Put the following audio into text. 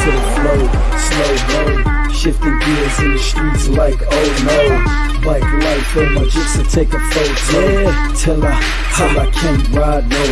to the flow, slow mo. Shifting gears in the streets like oh no. Bike life on my jigs to take a photo. Till I, till I can't ride no